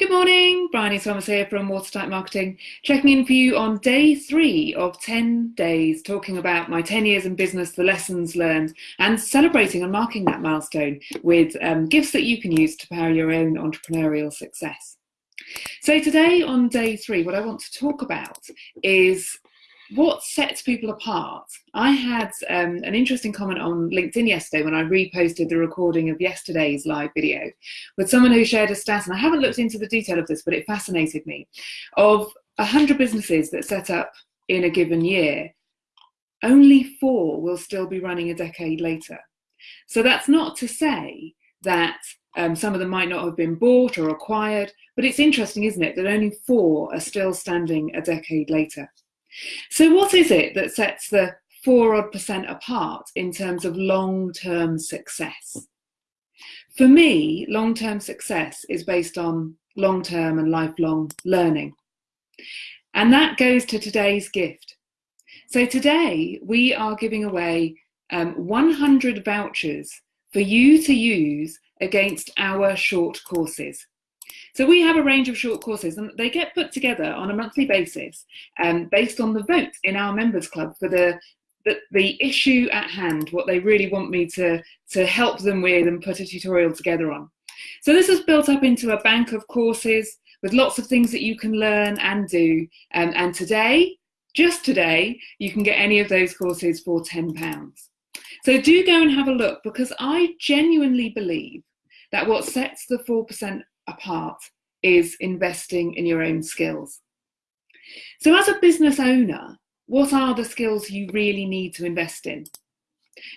Good morning, Bryony Thomas here from Watertight Marketing, checking in for you on day three of 10 days, talking about my 10 years in business, the lessons learned, and celebrating and marking that milestone with um, gifts that you can use to power your own entrepreneurial success. So today on day three, what I want to talk about is what sets people apart? I had um, an interesting comment on LinkedIn yesterday when I reposted the recording of yesterday's live video with someone who shared a stat, and I haven't looked into the detail of this, but it fascinated me, of 100 businesses that set up in a given year, only four will still be running a decade later. So that's not to say that um, some of them might not have been bought or acquired, but it's interesting, isn't it, that only four are still standing a decade later. So what is it that sets the four odd percent apart in terms of long-term success? For me, long-term success is based on long-term and lifelong learning. And that goes to today's gift. So today we are giving away um, 100 vouchers for you to use against our short courses. So we have a range of short courses and they get put together on a monthly basis um, based on the vote in our members club for the, the, the issue at hand, what they really want me to, to help them with and put a tutorial together on. So this is built up into a bank of courses with lots of things that you can learn and do. Um, and today, just today, you can get any of those courses for £10. So do go and have a look because I genuinely believe that what sets the 4% apart is investing in your own skills. So as a business owner, what are the skills you really need to invest in?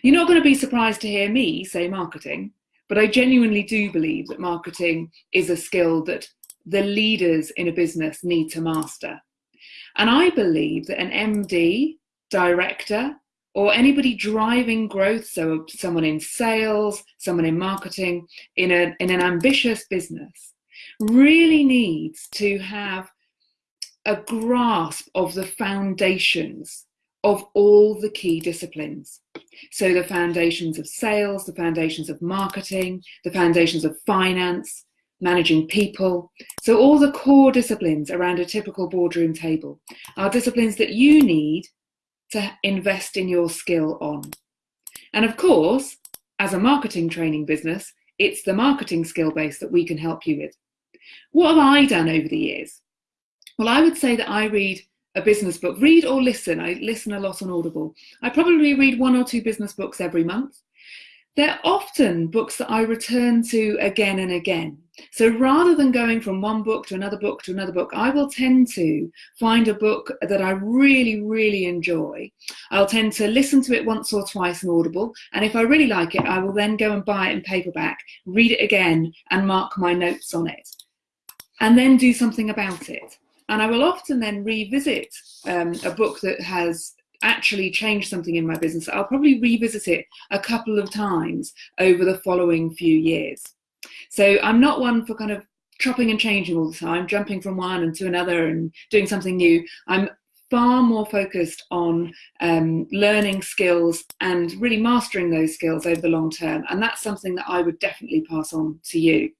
You're not going to be surprised to hear me say marketing, but I genuinely do believe that marketing is a skill that the leaders in a business need to master. And I believe that an MD, director, or anybody driving growth, so someone in sales, someone in marketing, in, a, in an ambitious business, really needs to have a grasp of the foundations of all the key disciplines. So the foundations of sales, the foundations of marketing, the foundations of finance, managing people. So all the core disciplines around a typical boardroom table are disciplines that you need to invest in your skill on. And of course, as a marketing training business, it's the marketing skill base that we can help you with. What have I done over the years? Well, I would say that I read a business book, read or listen. I listen a lot on Audible. I probably read one or two business books every month. They're often books that I return to again and again. So rather than going from one book to another book to another book, I will tend to find a book that I really, really enjoy. I'll tend to listen to it once or twice in Audible, and if I really like it, I will then go and buy it in paperback, read it again, and mark my notes on it, and then do something about it. And I will often then revisit um, a book that has actually changed something in my business. I'll probably revisit it a couple of times over the following few years. So I'm not one for kind of chopping and changing all the time, jumping from one and to another and doing something new. I'm far more focused on um, learning skills and really mastering those skills over the long term. And that's something that I would definitely pass on to you.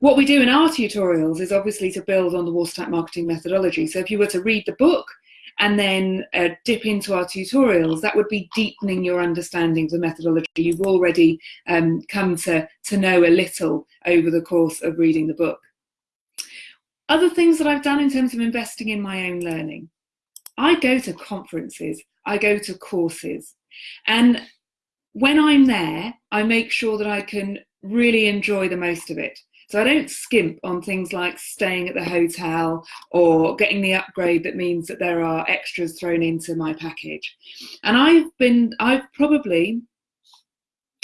What we do in our tutorials is obviously to build on the Wall watertight marketing methodology. So if you were to read the book and then uh, dip into our tutorials, that would be deepening your understanding of the methodology. You've already um, come to, to know a little over the course of reading the book. Other things that I've done in terms of investing in my own learning. I go to conferences, I go to courses, and when I'm there, I make sure that I can really enjoy the most of it. So I don't skimp on things like staying at the hotel or getting the upgrade that means that there are extras thrown into my package. And I've been, I've probably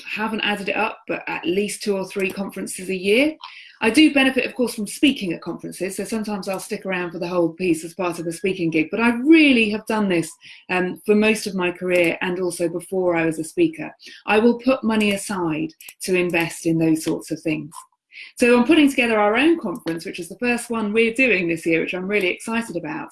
haven't added it up, but at least two or three conferences a year. I do benefit, of course, from speaking at conferences, so sometimes I'll stick around for the whole piece as part of a speaking gig, but I really have done this um, for most of my career and also before I was a speaker. I will put money aside to invest in those sorts of things. So I'm putting together our own conference, which is the first one we're doing this year, which I'm really excited about.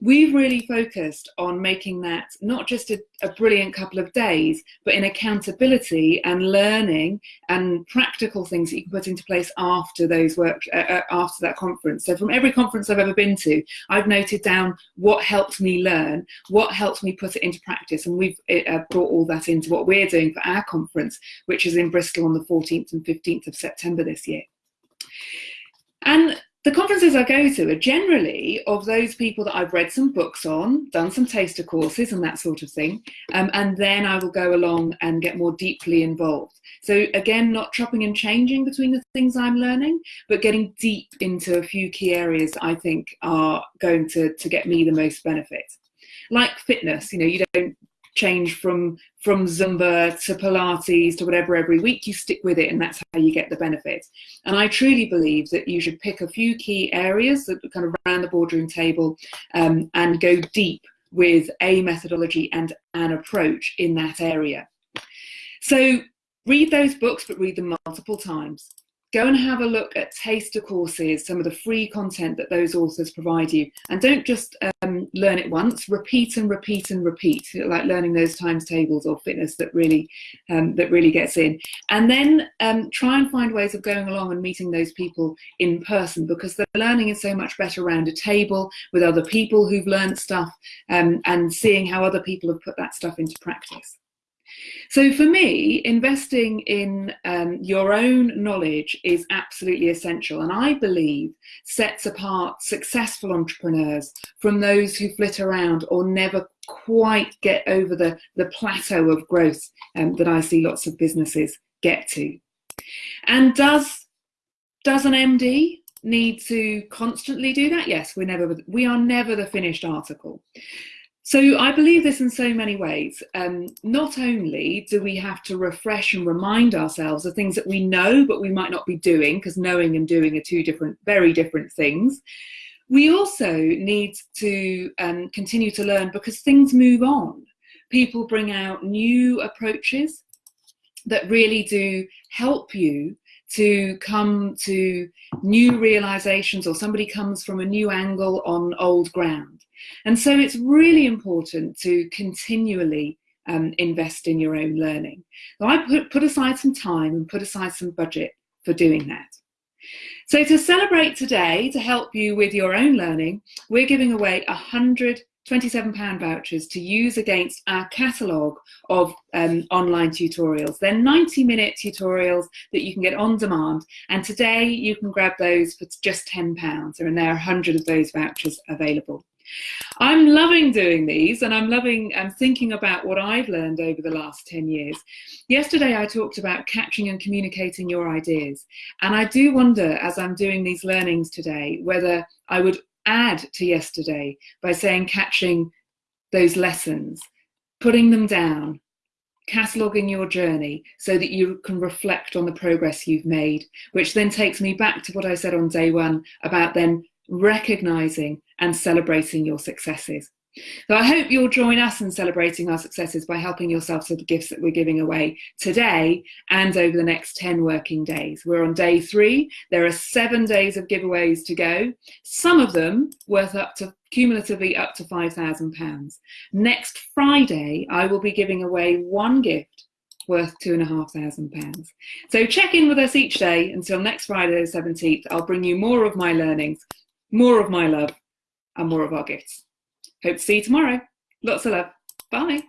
We've really focused on making that not just a, a brilliant couple of days, but in accountability and learning and practical things that you can put into place after those work uh, uh after that conference. So from every conference I've ever been to, I've noted down what helped me learn, what helped me put it into practice, and we've uh, brought all that into what we're doing for our conference, which is in Bristol on the 14th and 15th of September this year. And the conferences I go to are generally of those people that I've read some books on, done some taster courses and that sort of thing, um, and then I will go along and get more deeply involved. So again, not chopping and changing between the things I'm learning, but getting deep into a few key areas I think are going to, to get me the most benefit. Like fitness, you know, you don't change from from Zumba to Pilates to whatever every week, you stick with it and that's how you get the benefits. And I truly believe that you should pick a few key areas that kind of around the boardroom table um, and go deep with a methodology and an approach in that area. So read those books, but read them multiple times go and have a look at taster courses, some of the free content that those authors provide you. And don't just um, learn it once, repeat and repeat and repeat, like learning those times tables or fitness that really, um, that really gets in. And then um, try and find ways of going along and meeting those people in person because the learning is so much better around a table with other people who've learned stuff um, and seeing how other people have put that stuff into practice. So for me, investing in um, your own knowledge is absolutely essential and I believe sets apart successful entrepreneurs from those who flit around or never quite get over the, the plateau of growth um, that I see lots of businesses get to. And does, does an MD need to constantly do that? Yes, we're never, we are never the finished article. So I believe this in so many ways. Um, not only do we have to refresh and remind ourselves of things that we know, but we might not be doing, because knowing and doing are two different, very different things. We also need to um, continue to learn because things move on. People bring out new approaches that really do help you to come to new realizations or somebody comes from a new angle on old ground. And so it's really important to continually um, invest in your own learning. So I put, put aside some time and put aside some budget for doing that. So to celebrate today, to help you with your own learning, we're giving away 100 £27 vouchers to use against our catalogue of um, online tutorials. They're 90 minute tutorials that you can get on demand. And today you can grab those for just £10 and there are 100 of those vouchers available. I'm loving doing these and I'm loving um, thinking about what I've learned over the last 10 years. Yesterday I talked about capturing and communicating your ideas and I do wonder as I'm doing these learnings today whether I would add to yesterday by saying catching those lessons, putting them down, cataloguing your journey so that you can reflect on the progress you've made, which then takes me back to what I said on day one about then recognizing and celebrating your successes. So I hope you'll join us in celebrating our successes by helping yourself to the gifts that we're giving away today and over the next 10 working days. We're on day three. There are seven days of giveaways to go, some of them worth up to cumulatively up to £5,000. Next Friday, I will be giving away one gift worth two and a half thousand pounds. So check in with us each day until next Friday the 17th. I'll bring you more of my learnings, more of my love and more of our gifts. Hope to see you tomorrow. Lots of love. Bye.